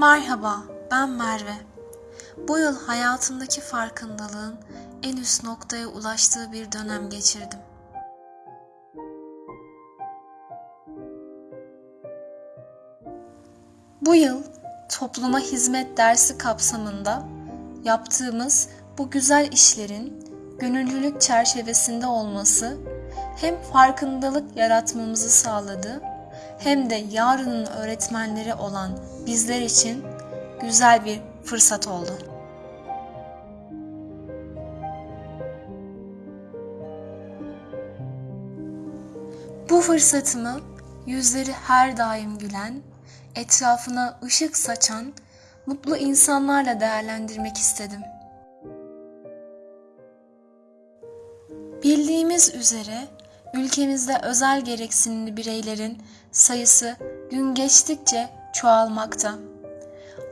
Merhaba, ben Merve. Bu yıl hayatımdaki farkındalığın en üst noktaya ulaştığı bir dönem geçirdim. Bu yıl topluma hizmet dersi kapsamında yaptığımız bu güzel işlerin gönüllülük çerçevesinde olması hem farkındalık yaratmamızı sağladı hem de yarının öğretmenleri olan bizler için güzel bir fırsat oldu. Bu fırsatımı yüzleri her daim gülen, etrafına ışık saçan mutlu insanlarla değerlendirmek istedim. Bildiğimiz üzere ülkemizde özel gereksinimli bireylerin sayısı gün geçtikçe çoğalmakta.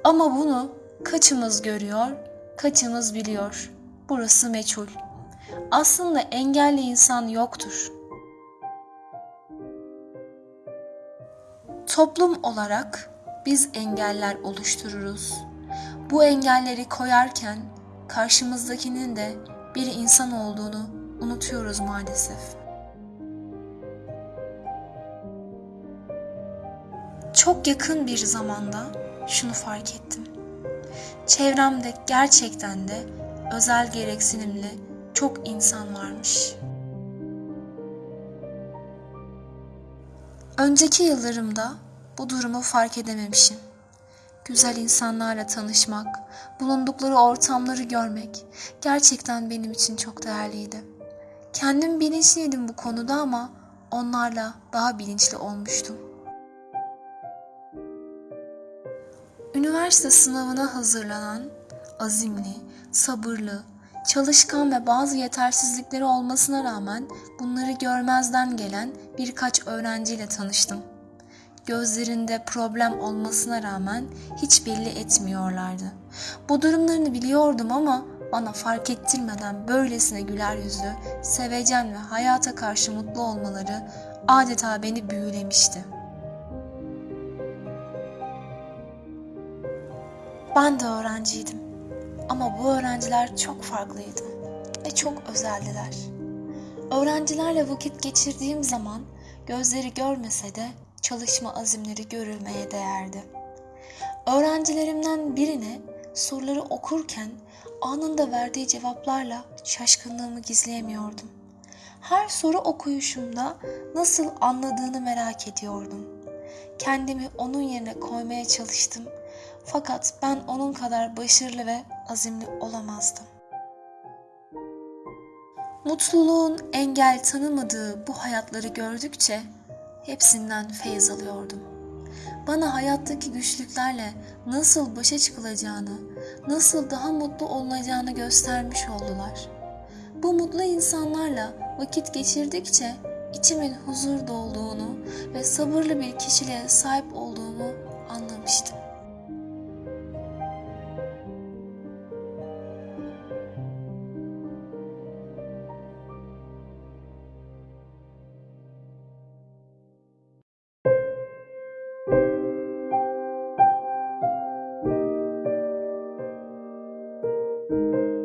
Ama bunu kaçımız görüyor, kaçımız biliyor. Burası meçhul. Aslında engelli insan yoktur. Toplum olarak biz engeller oluştururuz. Bu engelleri koyarken karşımızdakinin de bir insan olduğunu unutuyoruz maalesef. Çok yakın bir zamanda şunu fark ettim. Çevremde gerçekten de özel gereksinimli çok insan varmış. Önceki yıllarımda bu durumu fark edememişim. Güzel insanlarla tanışmak, bulundukları ortamları görmek gerçekten benim için çok değerliydi. Kendim bilinçliydim bu konuda ama onlarla daha bilinçli olmuştum. Üniversite sınavına hazırlanan, azimli, sabırlı, çalışkan ve bazı yetersizlikleri olmasına rağmen bunları görmezden gelen birkaç öğrenciyle tanıştım. Gözlerinde problem olmasına rağmen hiç belli etmiyorlardı. Bu durumlarını biliyordum ama bana fark ettirmeden böylesine güler yüzlü, sevecen ve hayata karşı mutlu olmaları adeta beni büyülemişti. Ben de öğrenciydim. Ama bu öğrenciler çok farklıydı ve çok özeldiler. Öğrencilerle vakit geçirdiğim zaman gözleri görmese de çalışma azimleri görülmeye değerdi. Öğrencilerimden birine soruları okurken anında verdiği cevaplarla şaşkınlığımı gizleyemiyordum. Her soru okuyuşumda nasıl anladığını merak ediyordum. Kendimi onun yerine koymaya çalıştım fakat ben onun kadar başarılı ve azimli olamazdım. Mutluluğun engel tanımadığı bu hayatları gördükçe hepsinden feyiz alıyordum. Bana hayattaki güçlüklerle nasıl başa çıkılacağını, nasıl daha mutlu olunacağını göstermiş oldular. Bu mutlu insanlarla vakit geçirdikçe içimin huzur dolduğunu ve sabırlı bir kişiliğe sahip olduğumu anlamıştım. Música